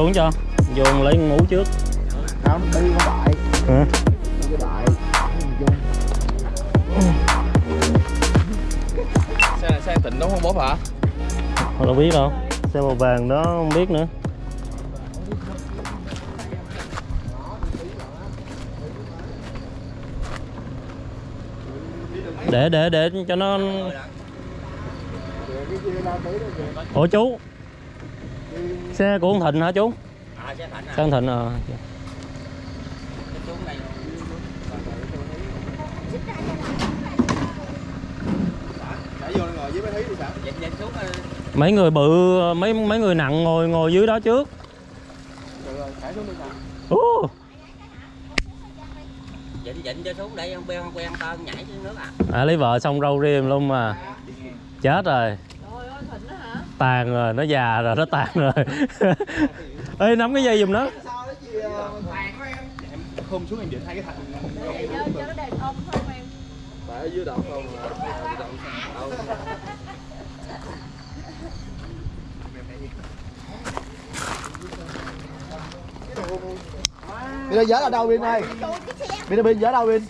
xuống cho vô lấy con mú trước. Không đi con đại. Hả? Đi đại. Nhìn chung xe xe tịnh đúng không bố hả? Họ đâu biết đâu. Xe màu vàng đó không biết nữa. Để để để cho nó ủa chú xe của ông thịnh hả chú? À xe thạnh à. Xe ông thịnh à mấy người bự mấy mấy người nặng ngồi ngồi dưới đó trước. Ú, dịnh dịnh cho xuống để ông quen quen tơn nhảy xuống nước à. À lấy vợ xong râu rim luôn mà. Chết rồi tàn rồi nó già rồi nó tàn rồi. Ê nắm cái dây giùm nó. Em khum xuống em định hai cái thành tại ở dưới đầu không à, Bây giờ ở đâu. Bin ơi? Bin ơi Bin ở đâu Bin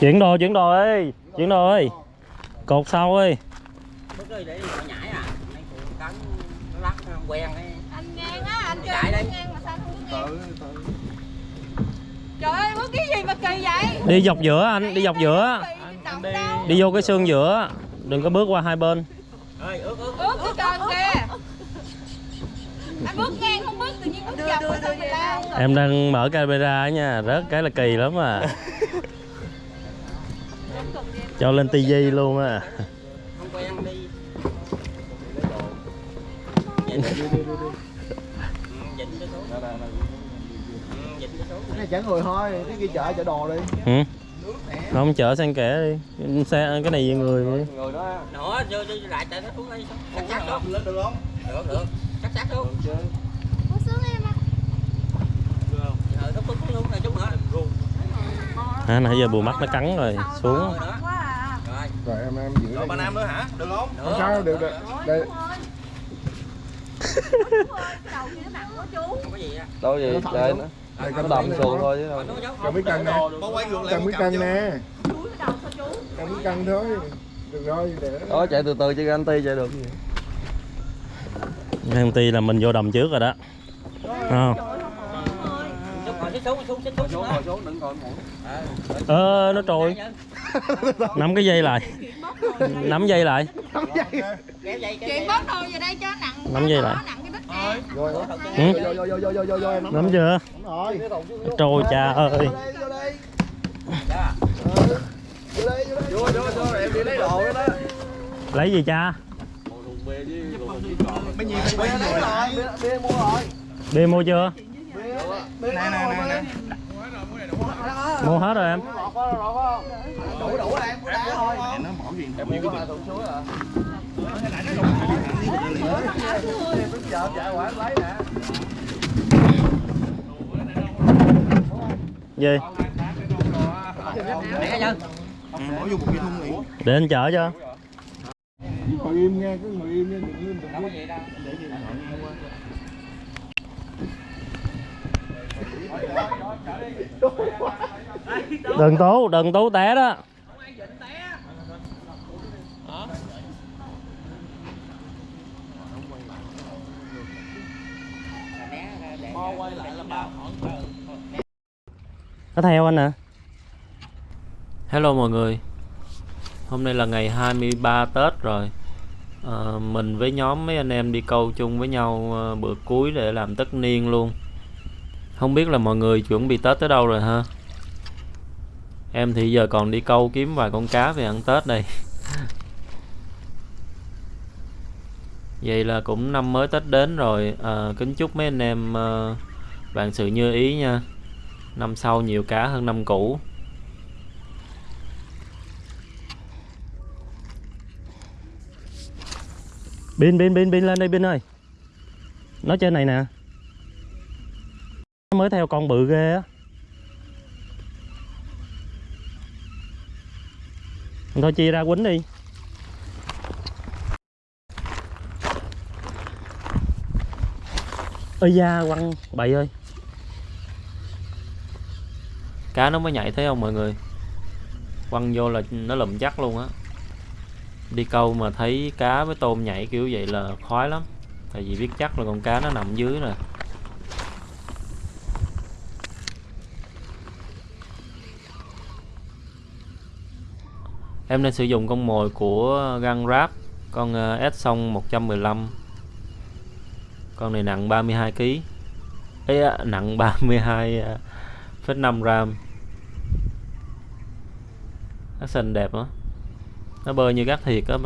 chuyển đồ chuyển đồ ơi chuyển đồ ơi. Cột sau ơi bước đi để họ nhảy à. Mấy cụ cắn nó lắc nó không quen ấy anh ngang á anh chơi Chạy đi. ngang mà sao không có ngang? tự. Tự trời ơi có cái gì mà kỳ vậy? Đi dọc giữa anh đi dọc giữa. đâu? Đi vô cái xương giữa đừng có bước qua hai bên. Ơi ướt ướt ướt cái trơn kìa. Anh bước ngang không bước tự nhiên bước dọc sao mà lao? em đang mở camera á nha rớt cái là kỳ lắm à. Cho lên tivi luôn à này chở người thôi Cái kia chở chở đồ đi ừ. không chở sang kẻ đi. Xe cái này về người đi. người đó nữa vô vô lại chạy nó xuống đây xuống cắt sát xuống lên được không được được cắt sát xuống được chứ Có em chút nữa à, nãy giờ bù mắt nó cắn rồi xuống. Rồi em em giữ rồi ba nam nữa hả? Được không? Được. Không sao? Được được. Đây đâu gì trời nó nó đây. xuồng thôi chứ đâu. Cầm cái cân nè. Có quay ngược lại Cầm cái cân nè. Cầm cái cân thôi. Được rồi để đó chạy từ từ chứ anh ti chạy được gì? Em ti là mình vô đầm trước rồi đó. Không? Ờ nó trôi nắm cái dây lại nắm dây lại kéo dây kéo chuyện bớt đồ về đây cho nặng Nắm dây lại. nặng cái đít nè Rồi đó. Vô vô vô vô vô vô vô em. nắm chưa trôi cha ơi Vô đây vô đây. Ừ. Vô đây vô đây. Vô vô vô em đi lấy đồ đó đó. lấy gì cha Bia mua rồi. đi mua chưa nè nè nè mua hết rồi em Đủ đủ rồi em mua đá thôi. Nó bỏ gì Em cái gì Để anh chở cho Ngồi im nghe, cứ ngồi im nghe, đừng im, đừng đâu có gì đừng tú đừng tú té đó. Có nó theo anh nè hello mọi người. Hôm nay là ngày 23 Tết rồi. À, mình với nhóm mấy anh em đi câu chung với nhau ờ, bữa cuối để làm tất niên luôn không biết là mọi người chuẩn bị Tết tới đâu rồi ha. Em thì giờ còn đi câu kiếm vài con cá về ăn Tết đây. Vậy là cũng năm mới Tết đến rồi. À, kính chúc mấy anh em ờ, vạn sự như ý nha. Năm sau nhiều cá hơn năm cũ. Bên bên bên bên lên đây bên ơi. Nó trên này nè mới theo con bự ghê á. Thôi chia ra quýnh đi. Ơi da, quăng, bậy ơi. Cá nó mới nhảy thấy không mọi người? Quăng vô là nó lùm chắc luôn á. Đi câu mà thấy cá với tôm nhảy kiểu vậy là khoái lắm. Tại vì biết chắc là con cá nó nằm dưới rồi em đang sử dụng con mồi của găng ráp con ờ, S song 115 con này nặng 32 kg ấy á, nặng 32,5 ờ, gram. Action đẹp đó nó bơi như gác thiệt á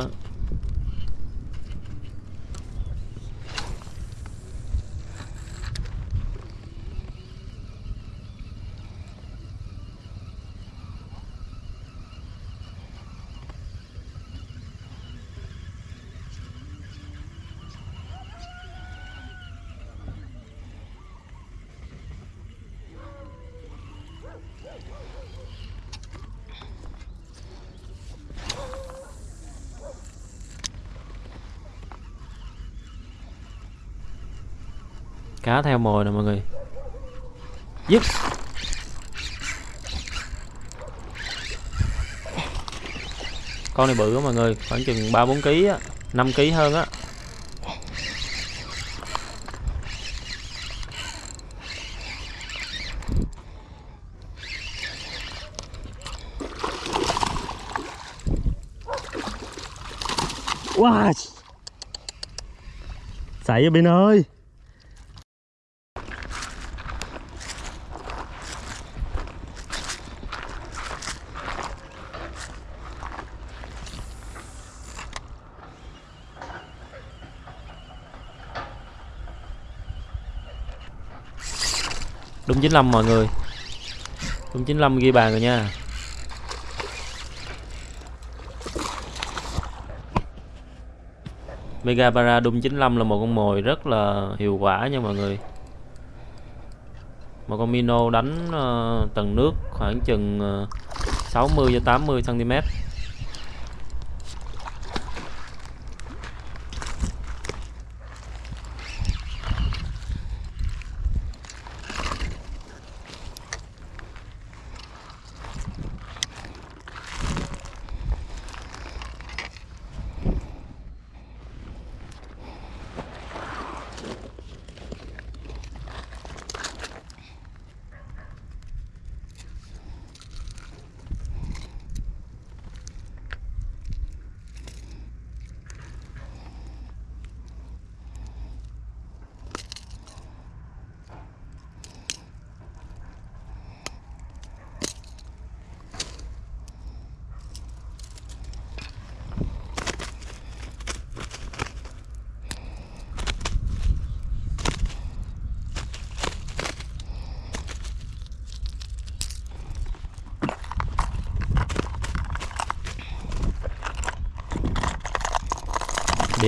cá theo mồi nè mọi người. Dứt. Con này bự á mọi người, khoảng chừng ba bốn kg á 5 kg hơn á. Wow. Xảy ở bên ơi. Đúng 95 mọi người. Đúng 95 ghi bàn rồi nha. Mega Para Doom 95 là một con mồi rất là hiệu quả nha mọi người. Một con Mino đánh uh, tầng nước khoảng chừng ờ, uh, 60 cho 80 cm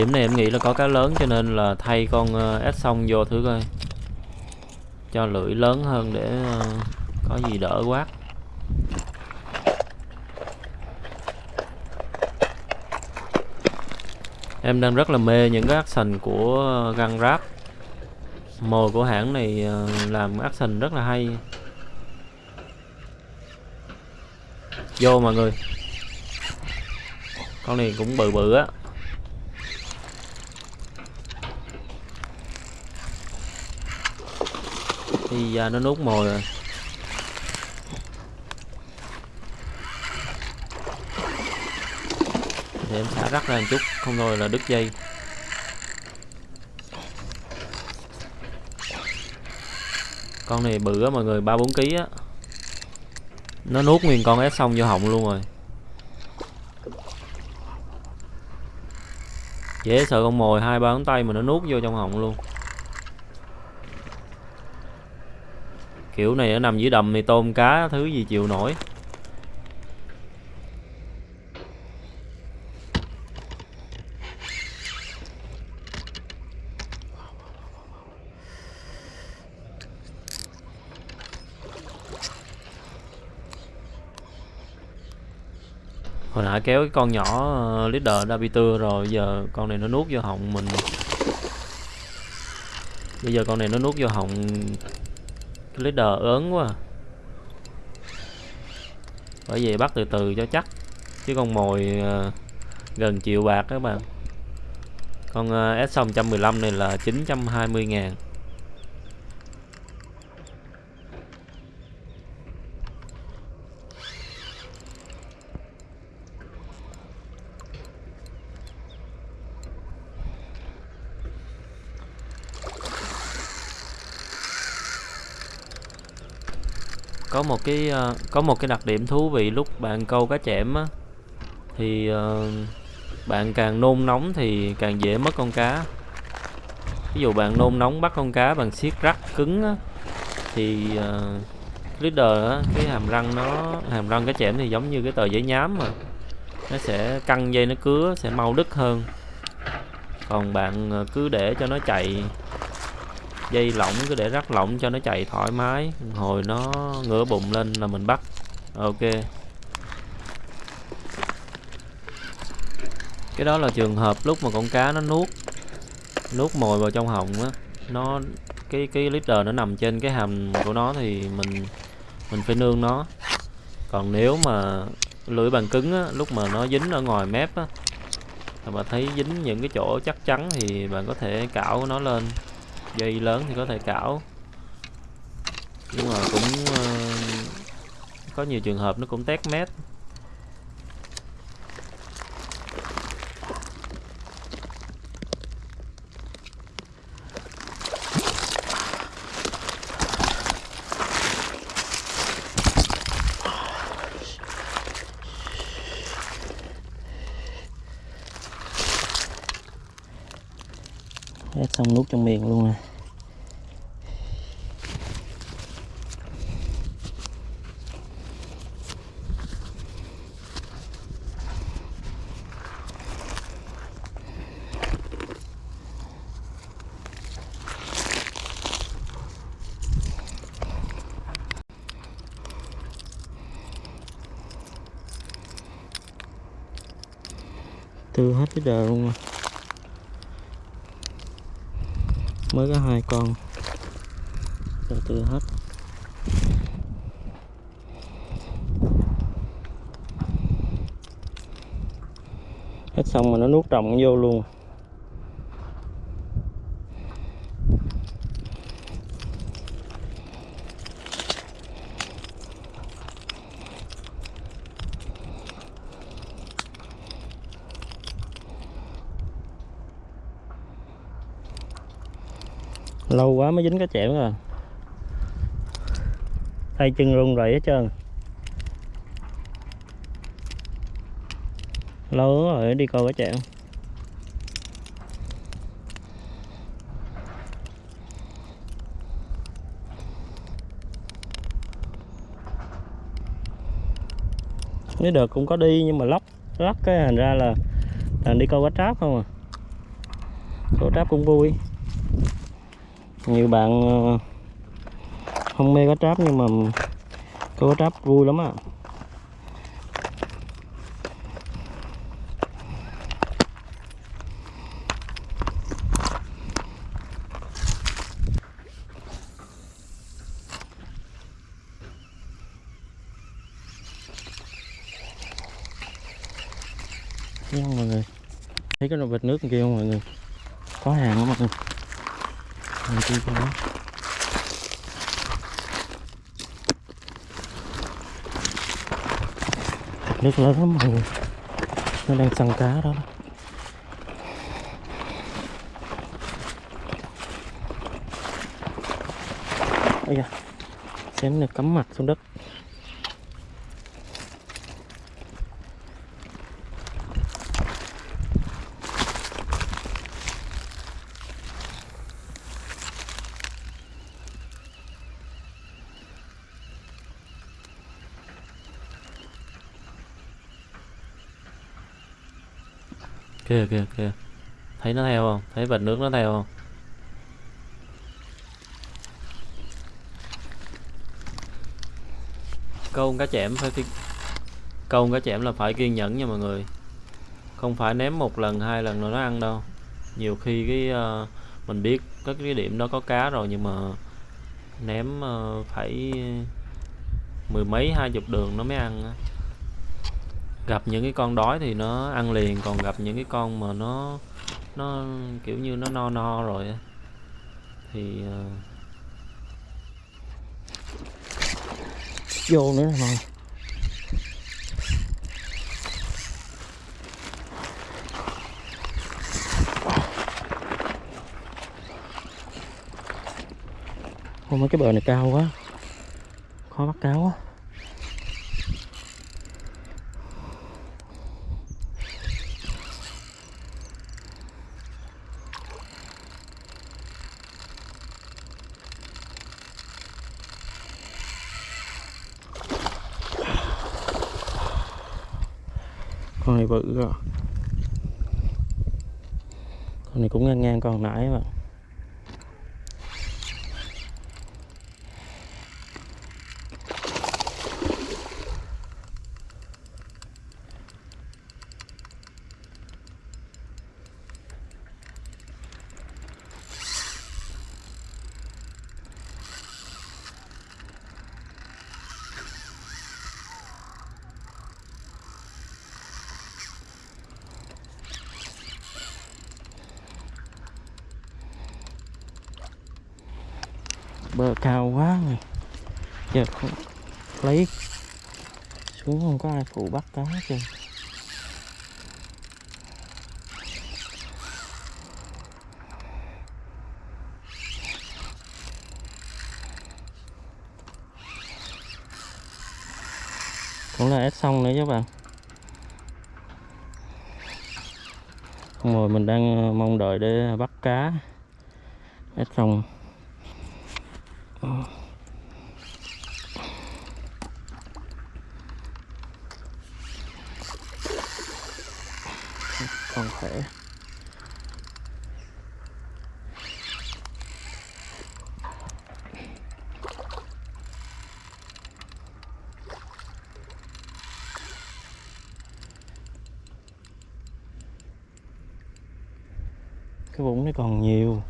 điểm này em nghĩ là có cá lớn cho nên là thay con ờ, ép xong vô thử coi. Cho lưỡi lớn hơn để ờ, có gì đỡ quát em đang rất là mê những cái action của găng ráp. Mồi của hãng này ờ, làm action rất là hay. Vô mọi người. Con này cũng bự bự á. Thì ra à, nó nuốt mồi rồi. Để em xả rắc ra một chút, không thôi là đứt dây. Con này bự á mọi người, ba bốn kg á. Nó nuốt nguyên con ép xong vô họng luôn rồi. Dễ sợ con mồi, hai ba ngón tay mà nó nuốt vô trong họng luôn. Kiểu này nó nằm dưới đầm thì tôm cá thứ gì chịu nổi. Hồi nãy kéo cái con nhỏ ờ, leader Dabitur rồi, giờ con này nó nuốt vô họng mình. Bây giờ con này nó nuốt vô họng cái leader ớn quá à. bởi vậy bắt từ từ cho chắc. Chứ con mồi uh, gần triệu bạc các bạn. Con uh, S 115 này là 920 ngàn có một cái uh, có một cái đặc điểm thú vị lúc bạn câu cá chẽm á thì uh, bạn càng nôn nóng thì càng dễ mất con cá. Ví dụ bạn nôn nóng bắt con cá bằng siết rắc cứng á, thì uh, leader á, cái hàm răng nó hàm răng cá chẽm thì giống như cái tờ giấy nhám mà nó sẽ căng dây nó cứa sẽ mau đứt hơn. Còn bạn cứ để cho nó chạy dây lỏng, cứ để rắc lỏng cho nó chạy thoải mái. Hồi nó ngửa bụng lên là mình bắt. Ok. Cái đó là trường hợp lúc mà con cá nó nuốt nuốt mồi vào trong họng á. Nó, cái cái leader nó nằm trên cái hàm của nó thì mình mình phải nương nó. Còn nếu mà lưỡi bàn cứng á, lúc mà nó dính ở ngoài mép á, mà thấy dính những cái chỗ chắc chắn thì bạn có thể cạo nó lên dây lớn thì có thể cảo nhưng mà cũng uh, có nhiều trường hợp nó cũng tét mét. Hết xong nuốt trong miệng luôn nè tư hết cái đời luôn mà mới có hai con. Từ từ hết. Hết xong mà nó nuốt trồng vô luôn. Lâu quá mới dính cá chẽm rồi tay chân run rẩy hết trơn. Lâu rồi, đi coi cá chẽm nếu được cũng có đi nhưng mà lóc lắc cái, thành ra là là đi câu cá tráp không à. Câu tráp cũng vui nhiều bạn ờ, không mê cá tráp nhưng mà câu cá tráp vui lắm à? thấy không mọi người, thấy cái nồi vịt nước kia không mọi người có hàng không mọi người hàng của nó nước lớn lắm mọi người. Nó đang săn cá đó. Ây da, xém này cắm mặt xuống đất. Kìa kìa kìa thấy nó theo không? Thấy vệt nước nó theo không? Câu cá chẽm phải ki... câu cá chẽm là phải kiên nhẫn nha mọi người. Không phải ném một lần hai lần rồi nó ăn đâu. Nhiều khi cái uh, mình biết các cái điểm đó có cá rồi nhưng mà ném uh, phải mười mấy hai chục đường nó mới ăn á gặp những cái con đói thì nó ăn liền, còn gặp những cái con mà nó nó kiểu như nó no no rồi thì uh... vô nữa rồi Ôi mấy cái bờ này cao quá. Khó bắt cá quá. Bự rồi. Con này cũng ngang ngang con nãy mà. bạn cao quá rồi giờ không lấy xuống không có ai phụ bắt cá hết trơn cũng là ép xong nữa chứ bạn. Xong rồi mình đang ờ, mong đợi để bắt cá. Ép xong. Còn khỏe cái vũng này còn nhiều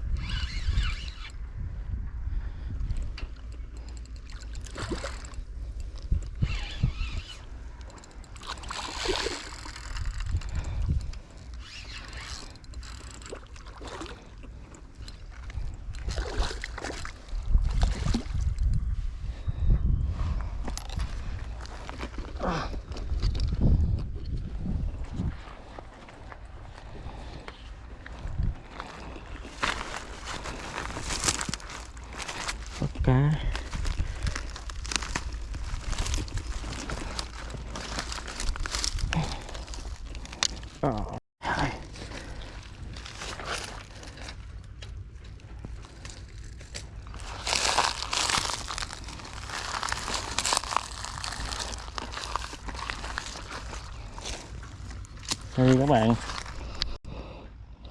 bắt cá Ờ, hai. đây các bạn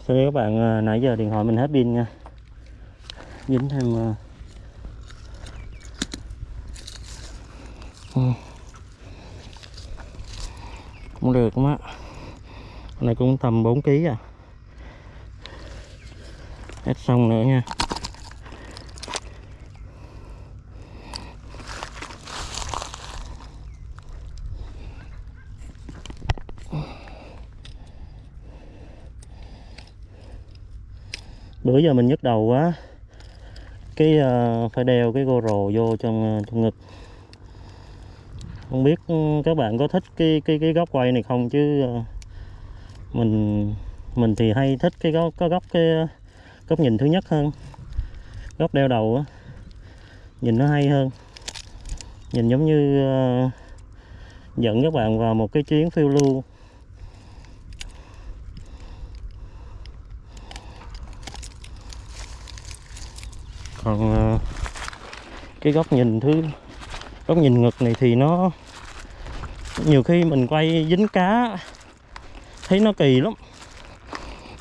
Sorry các bạn, à, nãy giờ điện thoại mình hết pin nha. Dính thêm à. Ừ. Cũng được không á. Con này cũng tầm 4 kg à. Hết xong nữa nha. Bữa giờ mình nhức đầu quá. Cái uh, phải đeo cái GoPro vô trong ờ, trong ngực. Không biết ừ, các bạn có thích cái cái cái góc quay này không? Chứ uh, mình mình thì hay thích cái góc có góc cái góc nhìn thứ nhất hơn. Góc đeo đầu á nhìn nó hay hơn. Nhìn giống như uh, dẫn các bạn vào một cái chuyến phiêu lưu. Còn ờ, cái góc nhìn thứ, góc nhìn ngực này thì nó, nhiều khi mình quay dính cá, thấy nó kỳ lắm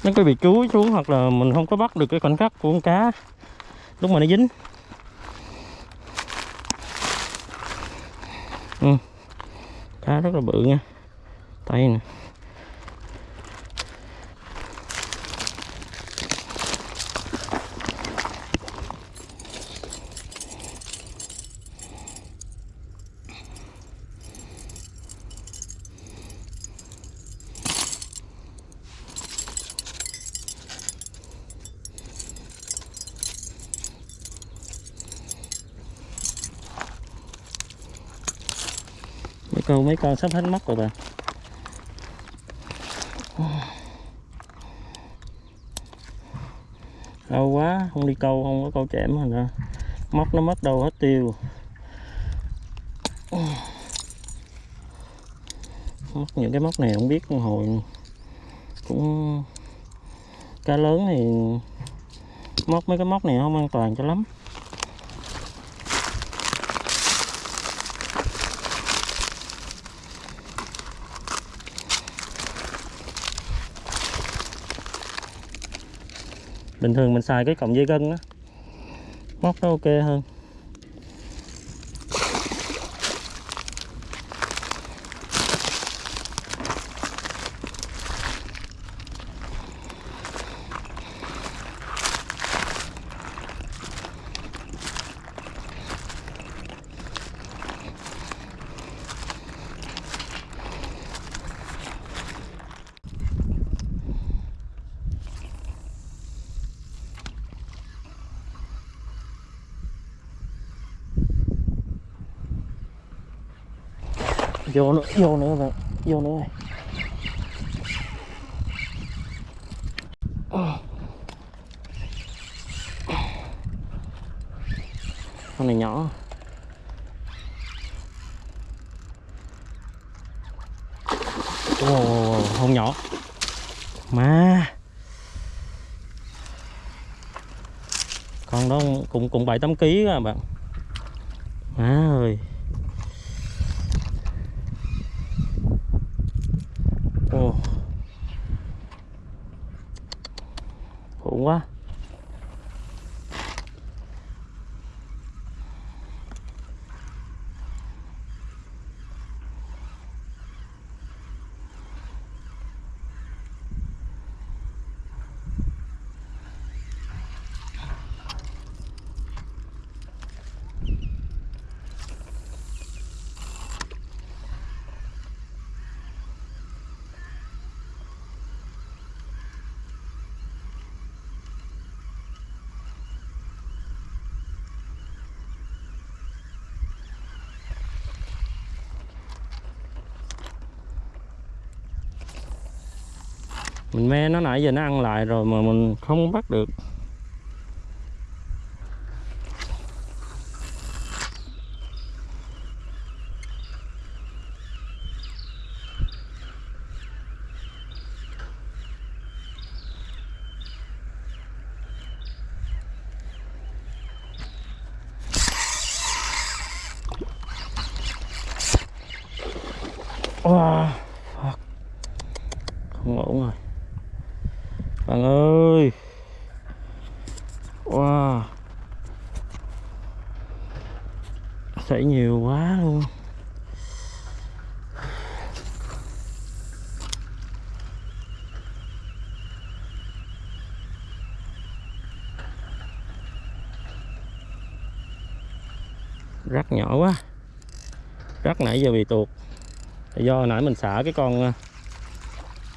nó có bị chuối xuống hoặc là mình không có bắt được cái khoảnh khắc của con cá lúc mà nó dính ừ. cá rất là bự nha, tay nè mấy con sắp hết mắt rồi bạn lâu quá, không đi câu, không có câu chẽm rồi nè. Móc nó mất đâu hết tiêu. Móc những cái móc này không biết hồi cũng cá lớn thì móc mấy cái móc này không an toàn cho lắm. Bình thường mình xài cái cộng dây gân á móc nó ok hơn. Vô nữa bạn vô nữa rồi. Con này nhỏ. Ồ, không nhỏ. Mà con đó cũng cũng bảy tám ký các bạn má ơi Ồ. Khủng quá mình me nó nãy giờ nó ăn lại rồi mà mình không bắt được Wow, fuck. không ổn rồi bạn ơi wow xảy nhiều quá luôn rắc nhỏ quá rắc nãy giờ bị tuột. Do nãy mình xả cái con ờ,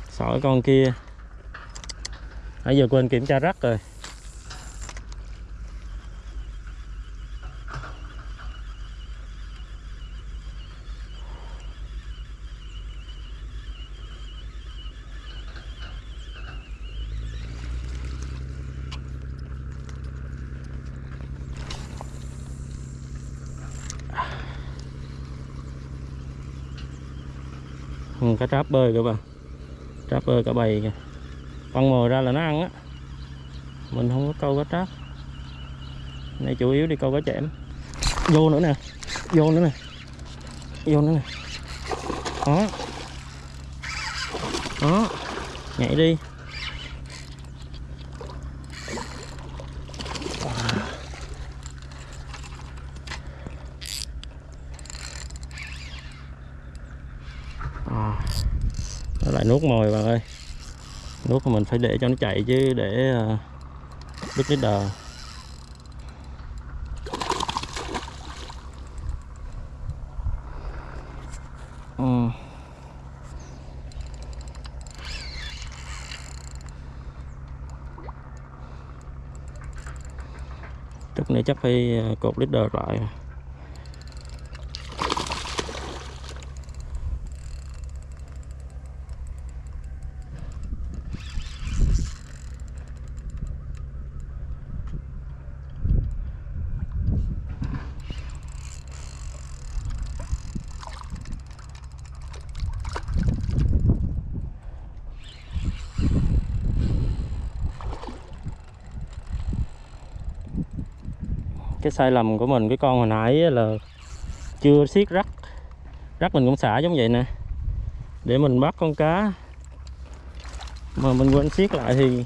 xỏ cái con kia. Nãy giờ quên kiểm tra rắc rồi. Cá tráp bơi các bạn tráp bơi cả bầy kìa. Con mồi ra là nó ăn á. Mình không có câu cá tráp. Này chủ yếu đi câu cá chẽm. Vô nữa nè. Vô nữa nè. Vô nữa nè. Đó. Đó. Nhảy đi. Phải nuốt mồi bạn ơi. Nuốt mình phải để cho nó chạy chứ để uh, đứt cái đờ. Ừ. chút nữa chắc phải ờ, cột lít đờ lại. Cái sai lầm của mình, cái con hồi nãy là chưa siết rắc. Rắc mình cũng xả giống vậy nè. Để mình bắt con cá. Mà mình quên siết lại thì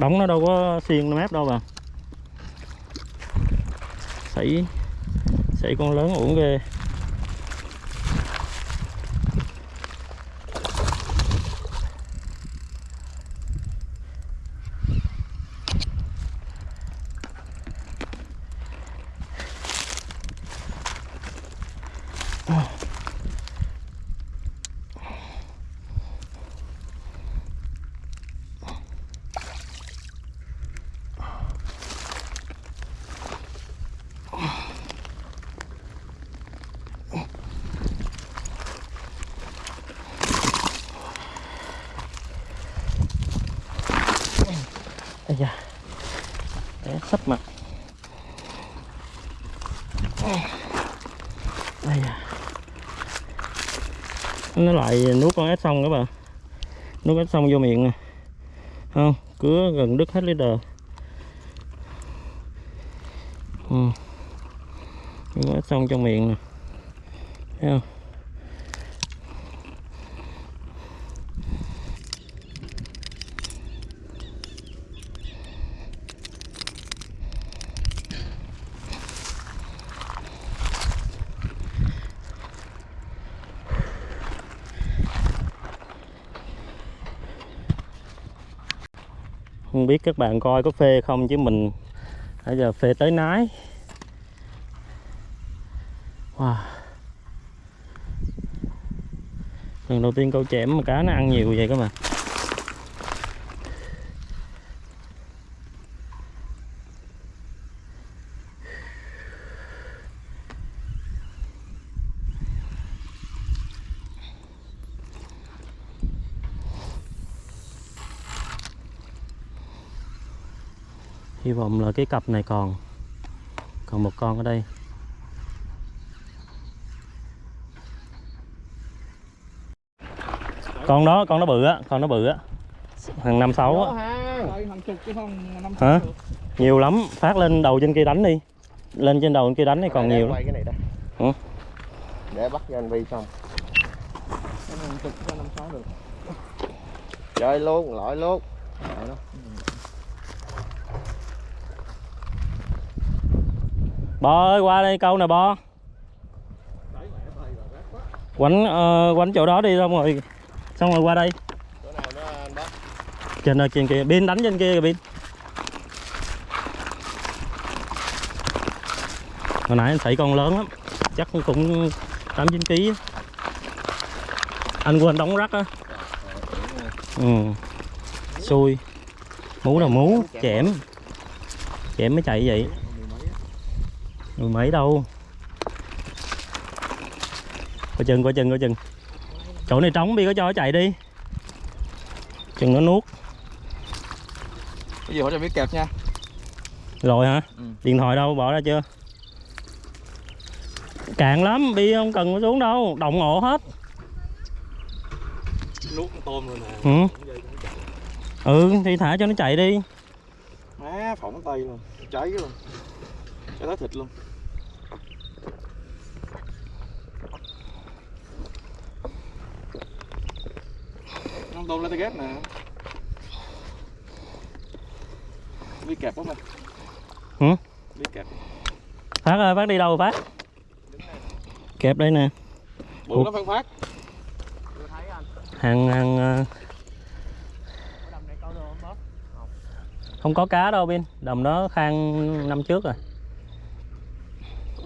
đóng nó đâu có xiên mép đâu mà xảy xảy con lớn uổng ghê. Ây da Té sắp mặt. Đây da Nó lại nuốt con ếch xong các bạn. Nuốt ếch xong vô miệng nè. Không, cứ gần đứt hết leader ừ. Nuốt ếch xong trong miệng nè. Thấy không? Không biết các bạn coi có phê không chứ mình bây giờ phê tới nái. Wow. Lần đầu tiên câu chẽm mà cá nó ăn nhiều vậy các bạn. Vọng là cái cặp này còn. Còn một con ở đây. Con đó con nó bự á con nó bự á. Thằng năm sáu á. Hàng. Chục chứ không năm hả? Nhiều lắm phát lên đầu trên kia đánh đi. Lên trên đầu trên kia đánh thì còn nhiều lắm. quay cái này đây. Ủa? để bắt cho anh Vi xong. Chơi luôn lõi luôn nổi đâu bò ơi qua đây câu nè bò quánh uh, quánh chỗ đó đi xong rồi xong rồi qua đây. Chỗ nào nó trên nơi trên kia pin đánh trên kia kìa pin hồi nãy anh thấy con lớn lắm chắc cũng tám chín ký. Anh quên đóng rắc á. Ừ. Xui. Mú là mú chẻm chẻm mới chạy vậy mười mấy đâu? Coi chừng coi chừng coi chừng. Chỗ này trống đi có cho nó chạy đi. Chừng nó nuốt. Cái gì hỗ trợ biết kẹp nha. Rồi hả? Ừ. điện thoại đâu? Bỏ ra chưa? Cạn lắm bi không cần phải xuống đâu. Động ổ hết. Nuốt con tôm rồi nè. Ừ. Ừ thì thả cho nó chạy đi. Má phỏng tay luôn. Cháy luôn cháy tới thịt luôn. Con tôm lên tay ghép nè. Biết kẹp không nè Ừ? biết kẹp. Phát ơi phát đi đâu rồi phát? Kẹp đây nè. Bự lắm phân phát. Hàng hàng không có cá đâu bin đầm đó khang năm trước rồi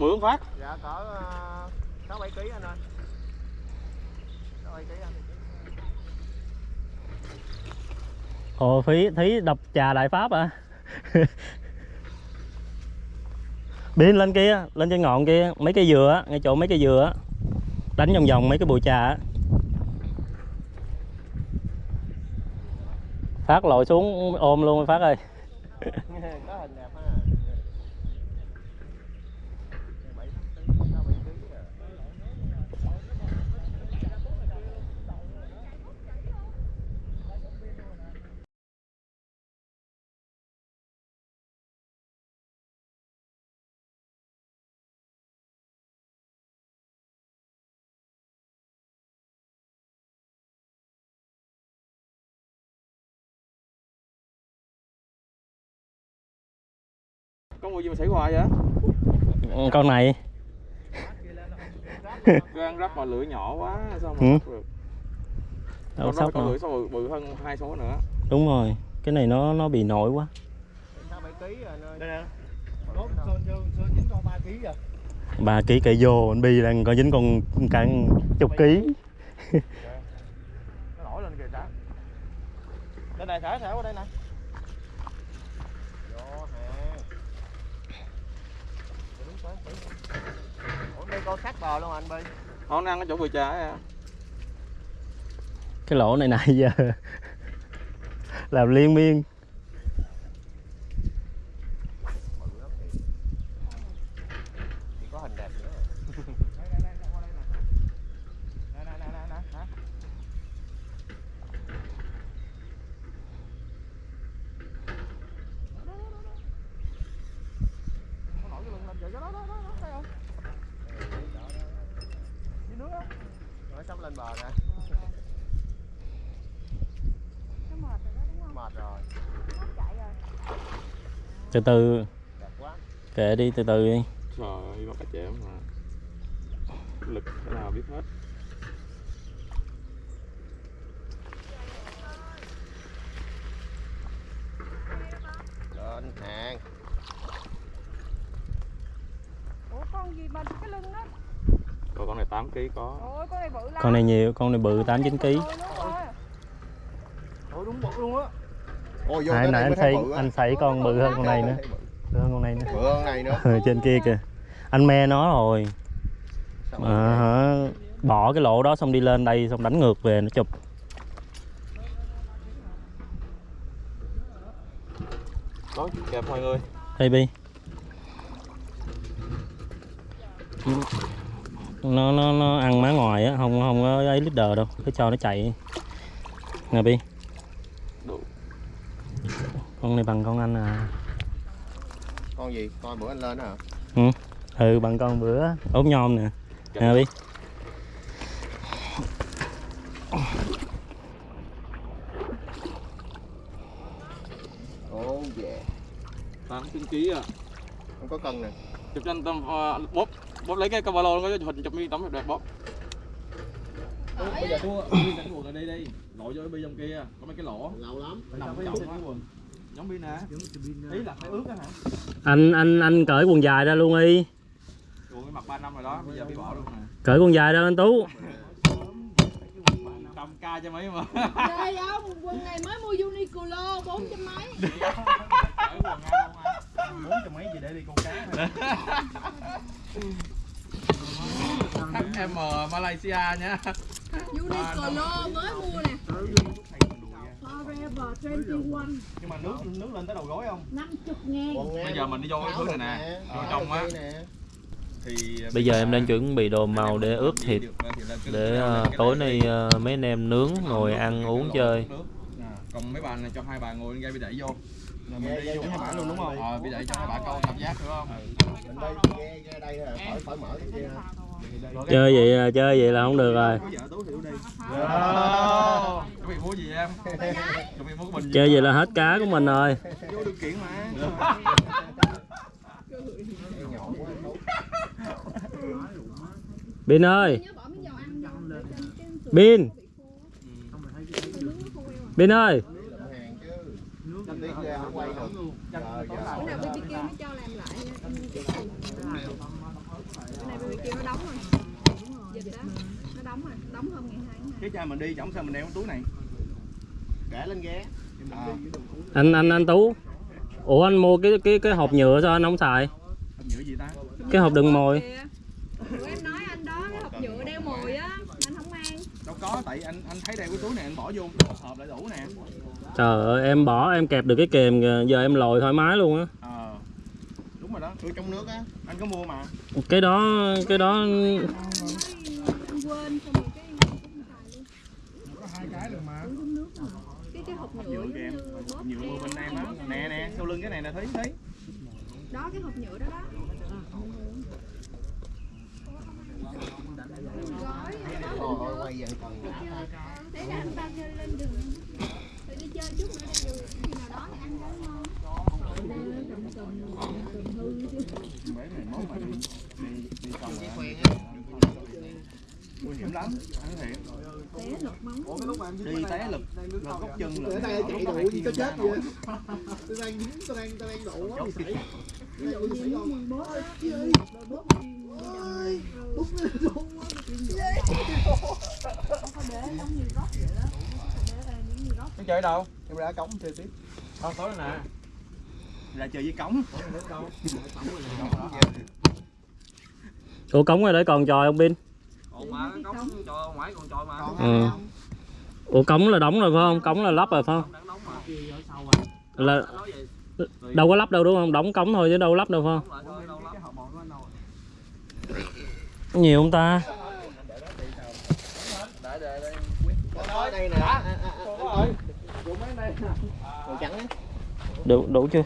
bự phân phát. Dạ cỡ sáu bảy ký anh ơi. Sáu bảy ký anh. ồ phí thí đập trà đại pháp à bin lên kia lên trên ngọn kia mấy cây dừa á ngay chỗ mấy cây dừa á. Đánh vòng vòng mấy cái bụi trà á. Phát lội xuống ôm luôn phát ơi Có hình đẹp ha. Bảy ký, sáu bảy ký à. Mua gì mà xảy hoài vậy? Con này. Gan rắp mà lưỡi nhỏ quá sao mà Ừ. bắt được? Con đó con lưỡi sao bự hơn hai số nữa. Đúng rồi cái này nó nó bị nổi quá. Con ba ký cây vô anh bi đang có dính con cả chục ký. Nó nổi lên kìa trả. Đây này thả thả qua đây nè. Vô hè. Đúng tới tí. Ủa đây con sát bò luôn anh Bi. nó ăn ở chỗ vừa trà ấy à cái lỗ này nãy giờ làm liên miên Chỉ có hình đẹp nữa. Đây đây đây qua đây nè. Nè nè nè nè nè. Nó nổi cái lưng lên vậy đó đó đó đó đây không? Dưới nước á. Rồi sắp lên bờ nè. Nó mệt rồi đó đúng không? Mệt rồi. Nó chạy rồi. Từ từ kệ đi từ từ đi trời ơi bắt cá chém mà lực thế nào biết hết Lên hàng. Ủa con gì mà cái lưng đó? rồi con này 8 kg có Ôi con này bự lắm. con này nhiều con này bự tám chín ký Ôi, đúng rồi. Ôi đúng bự luôn á. Ôi nãy nãy anh thấy anh thấy con bự hơn con này nữa. Bự. Hơn con này nữa. Bự hơn này nữa. Ừ, trên kia kìa. Anh me nó rồi. Mà hả? Bỏ cái lỗ đó xong đi lên đây xong đánh ngược về nó chụp. Có kẹp mọi người. Đây bi. Nó nó nó ăn má ngoài á không không có ấy leader đâu. Cứ cho nó chạy. Nè bi con này bằng con anh à. Con gì? Con bữa anh lên hả? ừ. Bằng con bữa ốm nhom nè. Nè bi ố về tám chín ký à không có cân nè. Chụp cho anh tâm ờ, bóp bóp lấy cái cà lô có hình chụp mi tấm đẹp bóp. Bây giờ thua pin đánh quần ở đây đi. Lội cho cái bi trong kia. Có mấy cái lỗ. Lâu lắm. Phải nằm trong cái quần giống pin nè ý là phải ướt á hả? Anh anh anh cởi quần dài ra luôn đi. Cái mặt 3 năm rồi đó bây giờ bị bỏ luôn nè cởi quần dài ra anh tú. Trăm ca cho mấy mà. Trời không, quần này mới mua Uniqlo 400 mấy. Cởi quần à mấy gì để đi con cá M Malaysia nha. Uniqlo mới mua nè Forever 21 nhưng mà nước nước lên tới đầu gối không? 50 ngàn. Bây giờ mình đi vô cái thứ này nè vô trong á. thì bây giờ em đang chuẩn bị đồ màu để ướp thịt để ờ, tối nay ờ, mấy anh em nướng ngồi ăn uống chơi. còn mấy bàn này cho hai bà ngồi lên gai bị đẩy vô. Là mình đi vô hai bả luôn đúng không? ờ bị đẩy cho hai bà câu cảm giác đúng không? Mình đây nghe nghe đây khỏi mở cái kia chơi vậy là chơi vậy là không được rồi. Gì chơi vậy là hết cá của mình rồi. Vô điều kiện mà. Bin ơi. Nhớ bỏ miếng dầu ăn vô để cho cái sườn Bin nướng nó khô queo à. Bin ơi hàng chứ năm tiếng ra không quay được giờ Bữa giờ nào BBQ nó cho làm lại nha, ăn cái sườn. Bữa nay BBQ nó đóng rồi Dịch đó, nó đóng rồi, đóng hôm ngày 2 tháng 2 cái chai mình đi chẳng sao mình đeo cái túi này. Để lên ghé à. anh anh anh Tú. Ủa anh mua cái cái cái hộp nhựa sao anh không xài? Hộp nhựa gì ta? Cái hộp đựng mồi. Em nói anh đó, cái hộp nhựa đeo mồi á, anh không mang. Đâu có tại anh anh thấy đeo cái túi này anh bỏ vô một hộp lại đủ nè. Trời ơi em bỏ em kẹp được cái kềm kìa giờ em lồi thoải mái luôn á. Ờ. Đúng rồi đó túi trong nước á anh có mua mà. Cái đó cái đó Anh quên, xong rồi cái không xài luôn có hai cái rồi mà Uống giống nước mà. Cái cái hộp nhựa nhựa kìa bóp nhựa mua bên em á nè nè sau lưng cái này nè thấy thấy đó cái hộp nhựa đó đó gói đó quay vậy thế là anh ta chơi lên đường đi chơi chút nữa đi nào đó thì ăn cái ngon cầm cầm cầm hư chứ mấy này mốt mà đi đi đi xong rồi nguy hiểm lắm anh té móng đi té lực lực góc chân lực đây chạy đủ gì có chết gì vậy? Tôi đang dính, tôi đang tôi đang đủ quá bị ví dụ như muốn mình bóp á rồi bóp đi ơi. nó quá. không có để góc vậy đó. Để nó chơi đâu? Em ra cống chơi tiếp. Thôi tối nè. Là chơi với cống. Ủa cống ở đây còn tròi không Bin còn mà cái cống cho ngoài còn trôi mà. Ừ. Ủa cống là đóng rồi phải không? Cống là lắp rồi phải không? Đang đóng mà. Là đâu có lắp đâu đúng không? Đóng cống thôi chứ đâu có lắp đâu phải không? Nhiều không ta để để để ở đây nè màu trắng á đủ đủ chưa?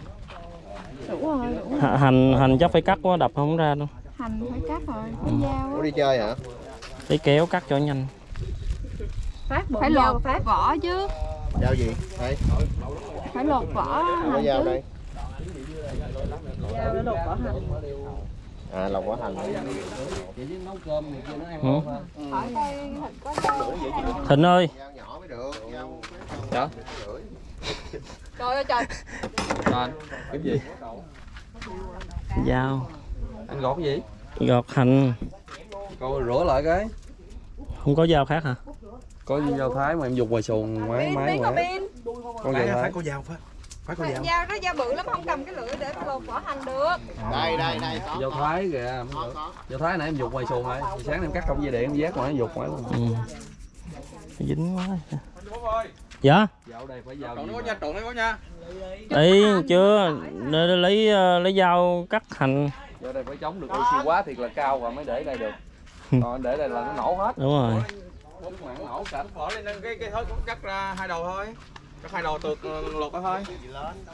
Đủ rồi đủ H- hành hành chắc phải cắt quá đập không ra đâu. Hành phải cắt rồi phải dao Ủa đi chơi hả lấy kéo cắt cho nhanh. Phải lột. phải vỏ chứ. Giao gì? Đây. Phải lột vỏ hành dao chứ. đây. Dao để lột vỏ hành. À lòng quả hành. Chị chứ nấu cơm người kia nó ăn Ừ. dao thịnh ơi. Dao nhỏ mới được dao Dạ? trời ơi trời. Anh cái gì? Dao anh gọt cái gì? Gọt hành. Coi rửa lại cái không có dao khác hả? Có dao thái mà em dùng ngoài xuồng máy máy pin con dao thái. có dao phải phải có dao. dao đó dao bự lắm không cầm cái lưỡi để lột vỏ hành được. Đây đây đây có dao thái kìa dao thái nãy em dục ngoài xuồng rồi. Sáng em cắt công dây điện em vét mà em dục ngoài luôn ừ. dính quá dạ? Dạo đây phải dao nha trộn nó có nha ấy chưa? Lấy ờ, lấy dao cắt hành. Dạo đây phải chống được oxy quá thiệt là cao và mới để đây được còn để đây là nó nổ hết. Đúng rồi. Mà nó nổ cả bỏ lên cái cái thớt cũng cắt ra hai đầu thôi. Cắt hai đầu tược ờ, lột ra thôi.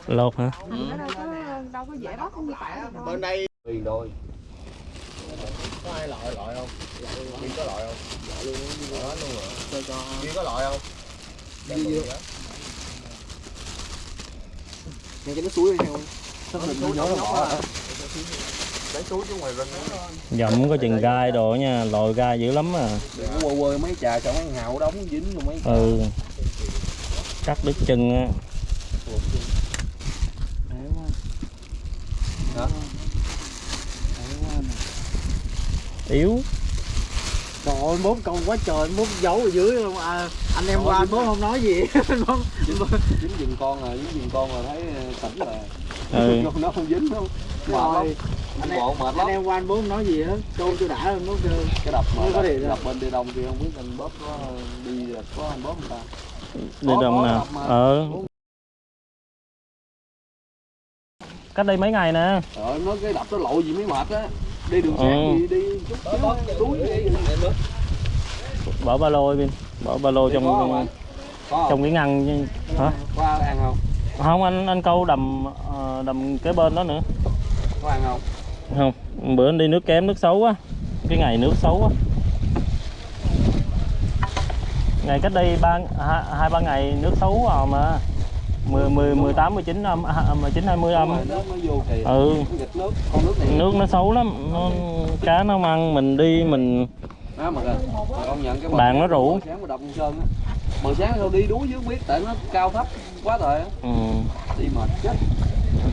Lột hả? Nó đâu có đâu có dễ bóc như tỏi đâu. Bên đây. Tùy đôi. Có ai loại loại không? Duy có loại không? Loại luôn hết luôn hả? Duy có loại không? Vậy? nghe cái nước suối đi theo. Nó định nó nhớ túi xuống ngoài rừng. Dậm có chừng gai đồ nha lòi gai dữ lắm à. Đừng có quơ quơ mấy trà cho mấy hào đóng dính luôn mấy ừ. Cắt đứt chân á. Yếu. Trời ơi, bốn con quá trời, bốn giấu ở dưới luôn. À, Anh em qua anh bốn không nói gì. Anh bốn dính giùm con là dính giùm con là thấy tỉnh rồi. Ừ. Nó không dính đâu lắm rồi anh em, bộ mệt anh lắm em qua anh bốn không nói gì hết? Trôn chưa đã luôn, bốn kêu. Cái đập mà Nó đập, đập bên đi đông kia không biết anh bóp có đi có anh bóp người ta? Đi đông nè. ờ. Cách đây mấy ngày nè. Trời nói cái đập nó lộ gì mới mệt á. Đi đường Ừ. sáng gì đi chút xíu đuối đi. bỏ ba lô bên bỏ ba lô có không trong anh? có không? trong cái ngăn hả? Có ăn không? Không anh anh câu đầm ờ, đầm kế bên đó nữa. Có ăn không không bữa đi nước kém nước xấu quá cái ngày nước xấu quá ngày cách đây ba hai, ba ngày nước xấu vào mà. Mười mười mười tám mười chín âm mười chín hai mươi âm ừ. Nước nó xấu lắm. Nó, cá nó ăn mình đi mình đó mà mà Bạn nó rủ. bờ sáng sao đi đuối dưới biết tại nó cao thấp quá á. Ừ, đi mệt chết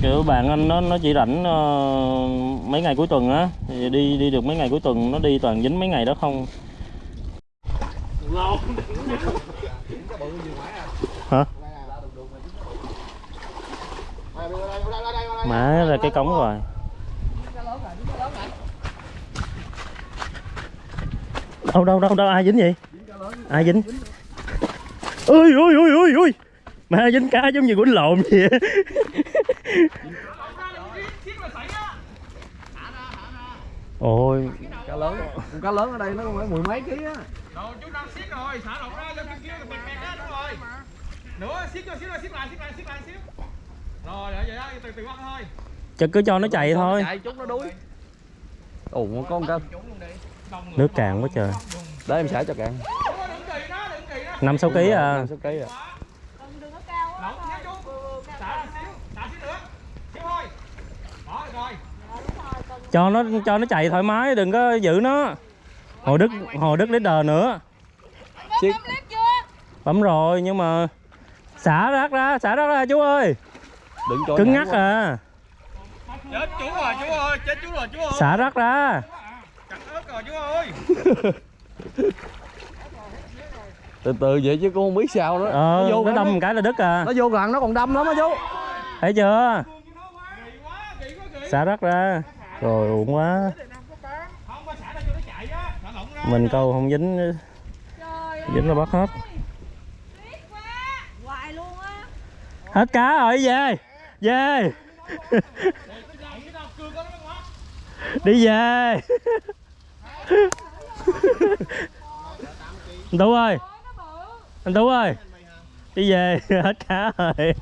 kiểu bạn anh nó nó chỉ rảnh uh, mấy ngày cuối tuần á thì đi đi được mấy ngày cuối tuần nó đi toàn dính mấy ngày đó không? Hả? Má ra cái cống rồi. Đâu đâu đâu đâu ai dính vậy? Ai dính? Ơi ơi ơi ơi ơi mà dính cá giống như quýnh lộn vậy. Á. ôi. Cá lớn. Con cá lớn ở đây nó phải mười mấy ký á. Rồi chú đang xiết rồi, xả lộn ra cho kêu kêu bẹt bẹt á, đúng rồi. Nữa, xiết cho xíu rồi, xiết lại, xiết lại, xiết lại xíu. Rồi, vậy vậy đó, từ từ bắt thôi. chắc cứ cho nó chạy thôi. chạy chút nó đuối. Ồ có con cá nước cạn quá trời. Để em xả cho cạn. Đúng rồi, đừng kỳ nó, đừng kỳ nó. năm sáu ký à sáu ký à Lộn nhé chú. Xả lại xíu, xả xíu nữa. Xíu thôi. Đó, được rồi. Cho nó cho nó chạy thoải mái đừng có giữ nó. Hồi đức hồi đức leader nữa. Xiết. bấm rồi nhưng mà xả rác ra xả rác ra chú ơi. Đừng cho cứng ngắc quá. à. Chết chú rồi, chú ơi, chết chú rồi, chú ơi. xả rác ra. Chặt ớt rồi chú ơi. từ từ vậy chứ cũng không biết sao nữa. Ờ nó đâm nó, một cái là đứt à. Nó vô gần nó còn đâm lắm á chú. Thấy chưa? Xả rác ra rồi, uổng quá. Mình câu không dính. Dính là bắt hết. Hết cá rồi, về. Về. Đi về. Anh tú ơi. Anh tú ơi. Đi về. Hết cá rồi.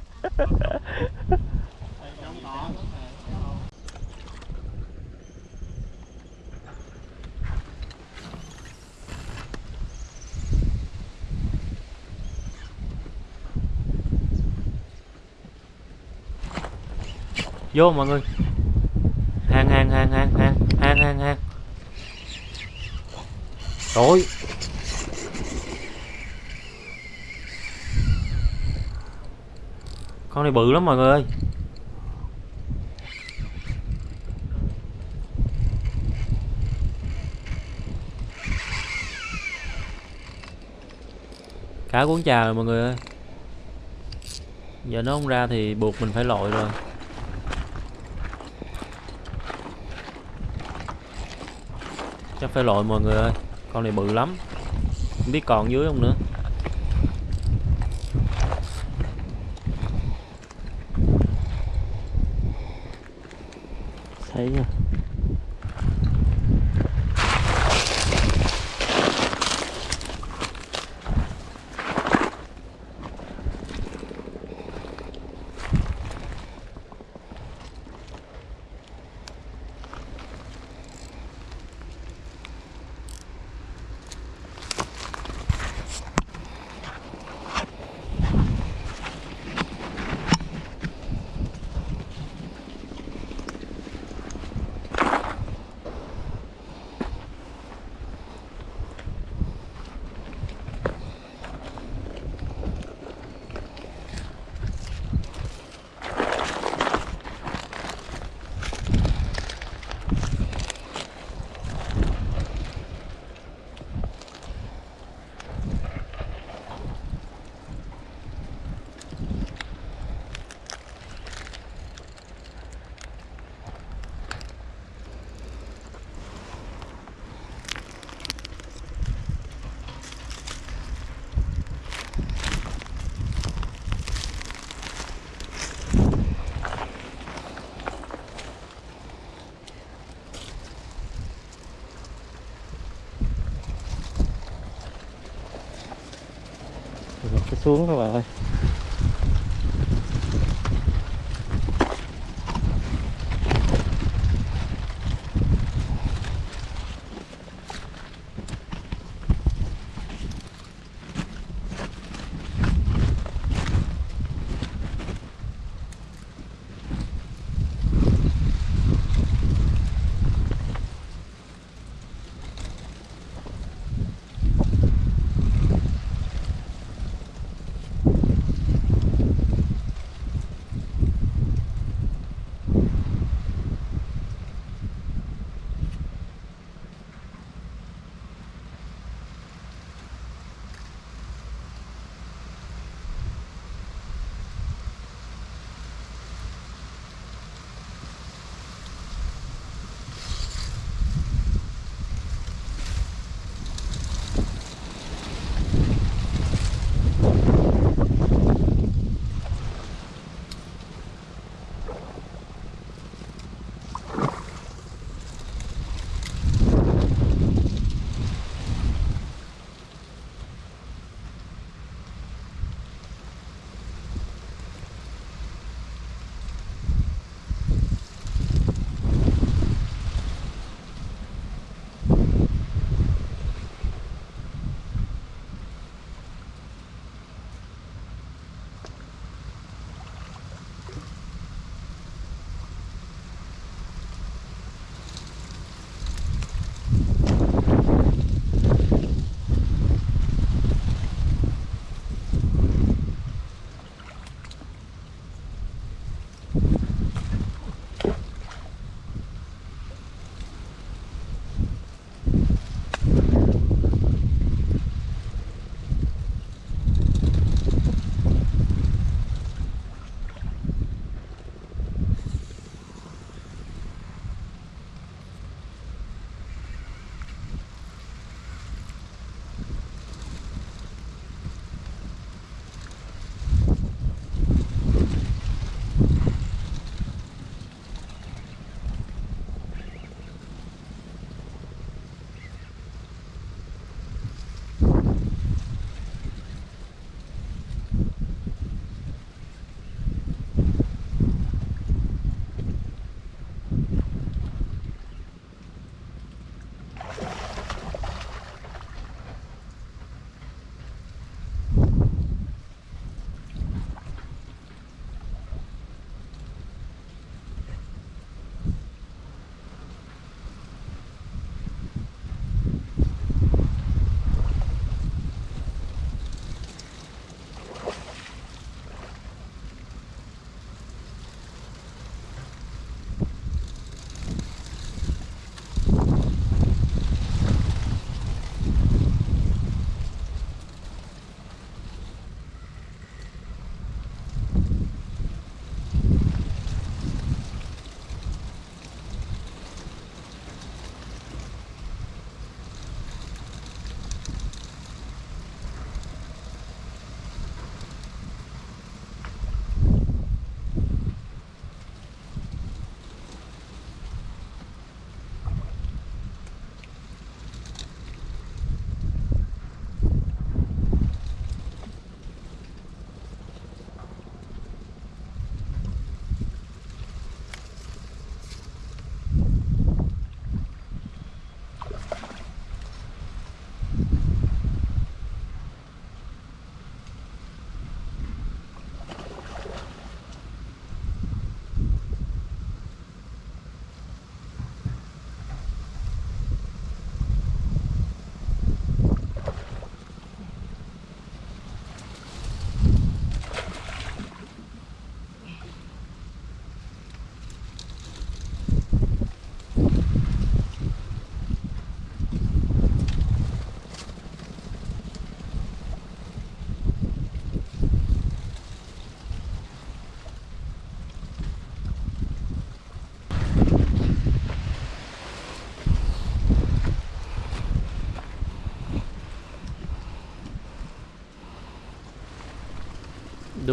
Vô mọi người. Hang hang hang hang hang hang hang hang, rồi con này bự lắm mọi người ơi. Cá cuốn trà rồi mọi người ơi. Giờ nó không ra thì buộc mình phải lội rồi. Phải lội mọi người ơi. Con này bự lắm. Không biết còn dưới không nữa. Thấy chưa? Xuống các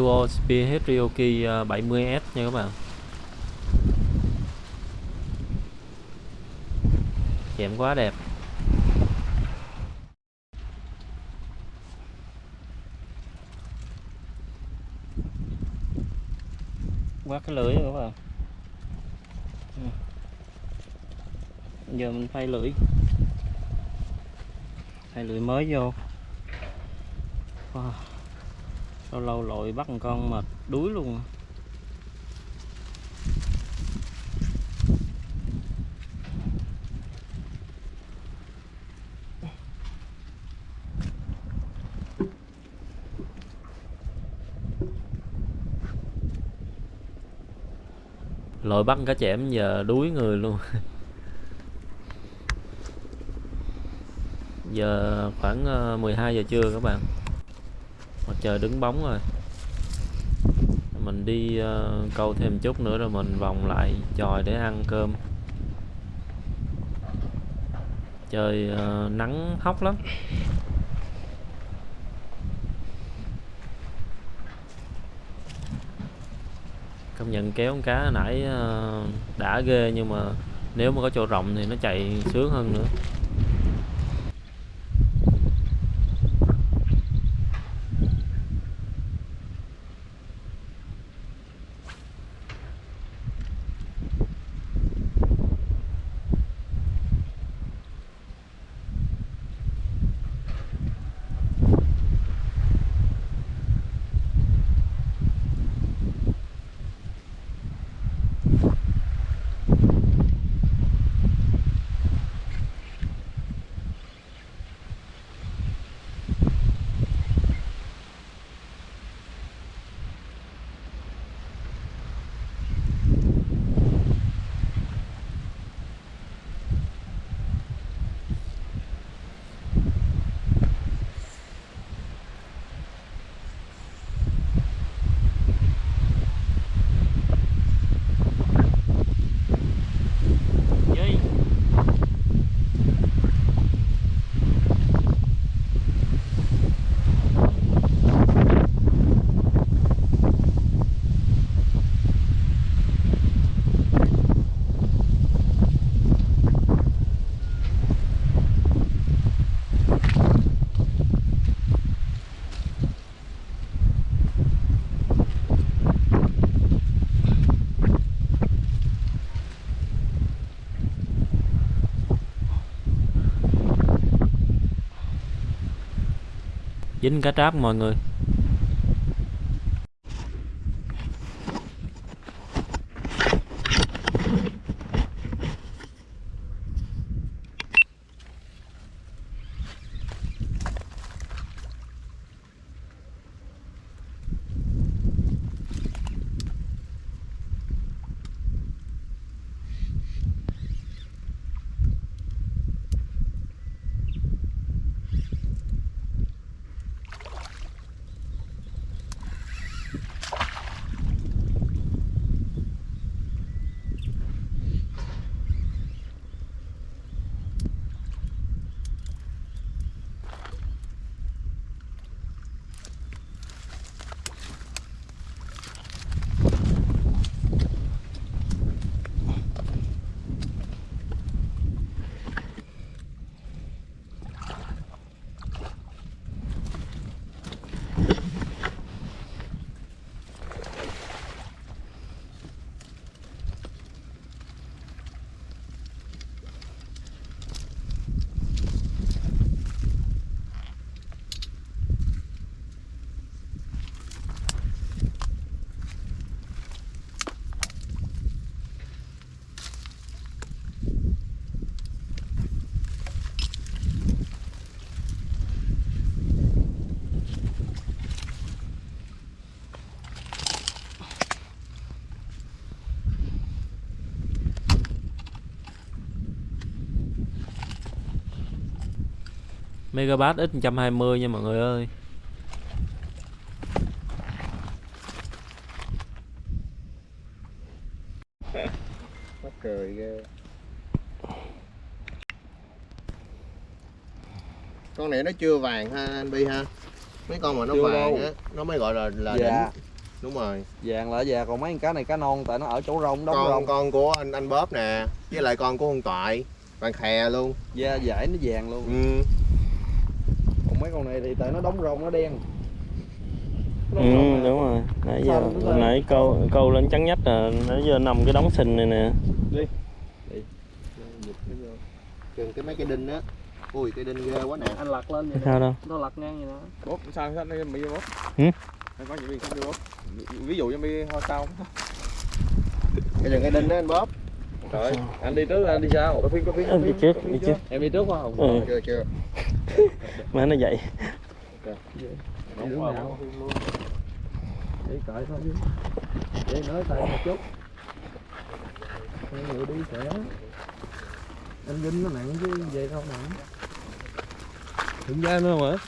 Duo Spearhead Ryoki 70S nha các bạn. Chạm quá đẹp. Quá cái lưỡi các bạn. Giờ mình thay lưỡi. Thay lưỡi mới vô. Wow lâu lâu lội bắt một con mệt, đuối luôn. Lội bắt cá chẽm giờ đuối người luôn. Giờ khoảng ờ, 12 giờ trưa các bạn trời đứng bóng rồi. Mình đi uh, câu thêm chút nữa rồi mình vòng lại chòi để ăn cơm. Trời uh, nắng hóc lắm. Công nhận kéo con cá nãy uh, đã ghê nhưng mà nếu mà có chỗ rộng thì nó chạy sướng hơn nữa. Dính cá tráp mọi người. Megabat x 120 nha mọi người ơi. Mắc cười ghê. Con này nó chưa vàng ha anh Bi ha? Mấy con mà nó Chưa vàng á nó mới gọi là là Dạ. đỉnh. Đúng rồi. Vàng là vàng còn mấy con cá này cá non tại nó ở chỗ rong đóng con rong. con của anh anh bóp nè với lại con của ông toại. Vàng khè luôn. Da dải nó vàng luôn. Ừ. còn mấy con này thì tại nó đóng rong nó đen. Nó ừ đúng rồi. Nãy giờ Sao nó hồi lên? nãy câu câu lên trắng nhách là nãy giờ nằm cái đống sình này nè. Chừng cái mấy cái đinh á. Ui cái đinh ghê quá nè. Anh lật lên vậy sao đâu? Nó lật ngang vậy đó bóp sao sao đây bị bóp? Hử? Đây có những gì không bị bóp? Ví dụ như mi hoa sao. Cái chừng cái đinh đó anh bóp. Trời anh đi trước anh đi sau. Có phim có phim đi trước đi trước. em đi trước không? Ừ. Chưa chưa má nó vậy. Ừ? Để cởi thôi chứ để nói tay một chút người đi sẽ anh vinh nó nặng chứ về đâu nặng thượng gia nữa không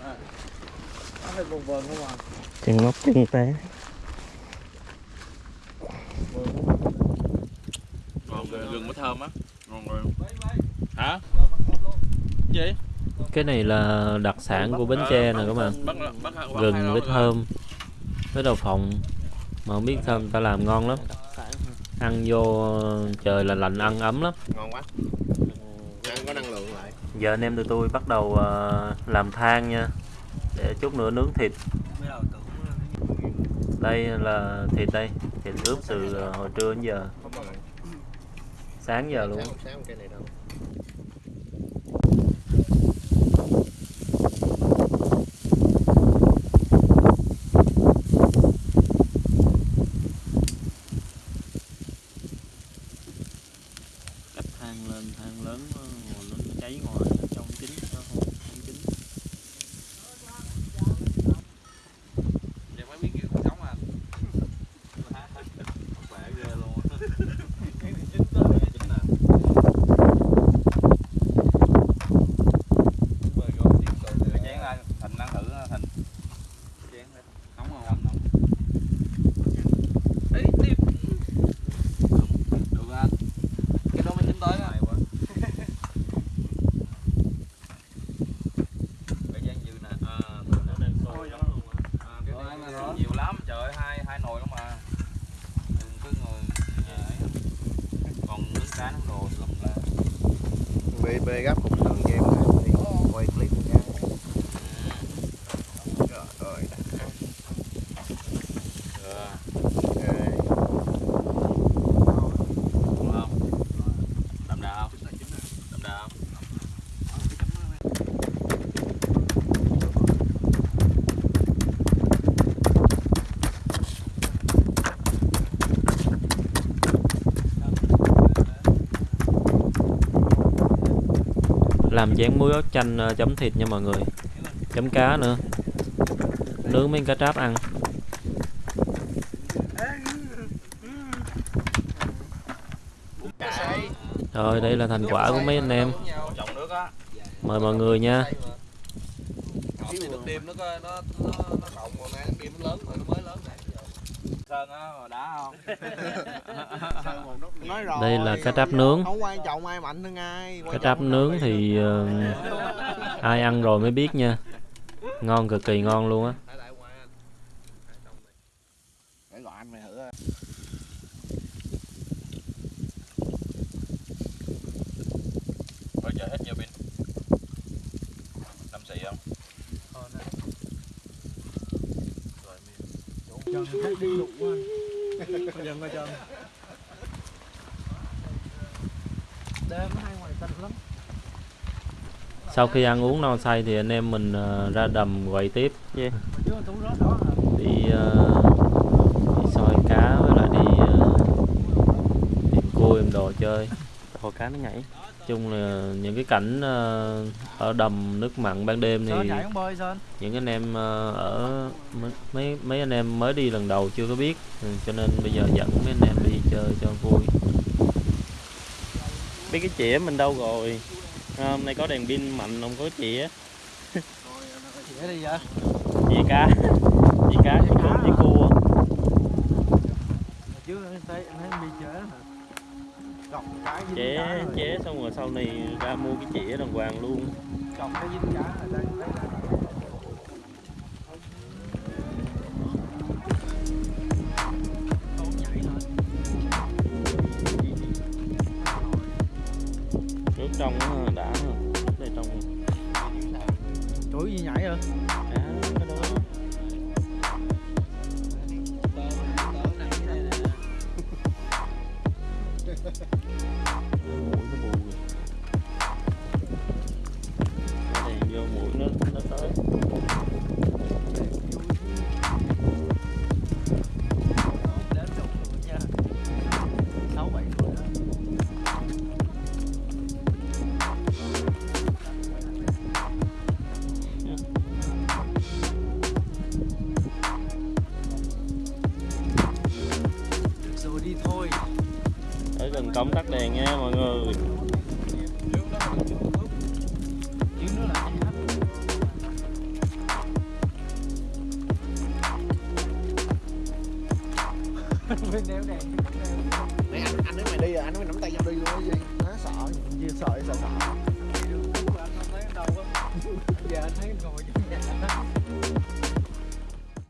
hả nó chân ngóc chân té ngon gừng mới thơm á. Ngon rồi. Hả? Gì? Cái này là đặc sản của Bến Tre nè các bạn. Gừng với thơm với đậu phộng. Mà không biết sao người ta làm ngon lắm. Ăn vô trời là lạnh ăn ấm lắm. Ngon quá. Ăn có năng lượng lại. Giờ anh em tụi tôi bắt đầu ờ, làm than nha. Để chút nữa nướng thịt. Đây là thịt đây. Thịt ướp từ ờ, hồi trưa đến giờ sáng giờ luôn. Sáng, sáng cái này đâu cách than lên than lớn nó nó cháy ngoài trong chín nó không không chín giờ mới biết kiểu cuộc sống à khỏe ghê luôn chính là bơi vô tiếp tục rửa chén ra thành ăn thử thành chén đây nóng không nóng ấy tiếp được anh cái đó mới chín tới á cái gian dư nè à, nó đang sôi lắm luôn À, cái này nhiều lắm trời ơi hai hai nồi lắm mà đừng cứ ngồi nhà ấy. còn nướng cá nướng đồ lắm là Bê bê gấp cục sườn cho em lại đi Quay clip nha Trời ơi đã Ờ, Ok. đúng không đậm đà không đậm đà không làm dán muối ớt chanh ờ, chấm thịt nha mọi người. Chấm cá nữa. Nướng mấy cá tráp ăn. Rồi, đây là thành quả của mấy anh em. Mời mọi người nha Cái này nước đêm nó có nó nó nó cộng mà mang nước đêm nó lớn rồi nó mới lớn này sơn á mà đá không Nói rồi đây là cá tráp nướng. Không quan trọng ai mạnh hơn ai cá tráp nướng thì ờ, ai ăn rồi mới biết nha. Ngon cực kỳ ngon luôn á. Để gọi anh mày thử Bây giờ hết giờ pin Năm xị không? chân thấy đi lục quá bây giờ coi chân đêm hai ngoài xanh lắm sau khi ăn uống no say thì anh em mình ờ, ra đầm quậy tiếp. Đó hả đi, ờ, đi soi cá với lại đi ờ, tìm cua em đồ chơi. Hồ cá nó nhảy. Chung là những cái cảnh ờ, ở đầm nước mặn ban đêm thì những anh em ờ, ở mấy- mấy mấy anh em mới đi lần đầu chưa có biết. Ừ, cho nên bây giờ dẫn mấy anh em đi chơi cho vui. Biết cái chĩa mình đâu rồi à, hôm nay có đèn pin mạnh không có chĩa để đi vậy? Chĩa cá. Chĩa cá chĩa cua chĩa cua. Chứ thấy thấy hả? Cọc cái chế chế xong rồi sau này ra mua cái chĩa đàng hoàng luôn. Cọc cái dính cá là đang thấy là trong đã đây trong chuỗi gì nhảy rồi công tắt đèn nha mọi người.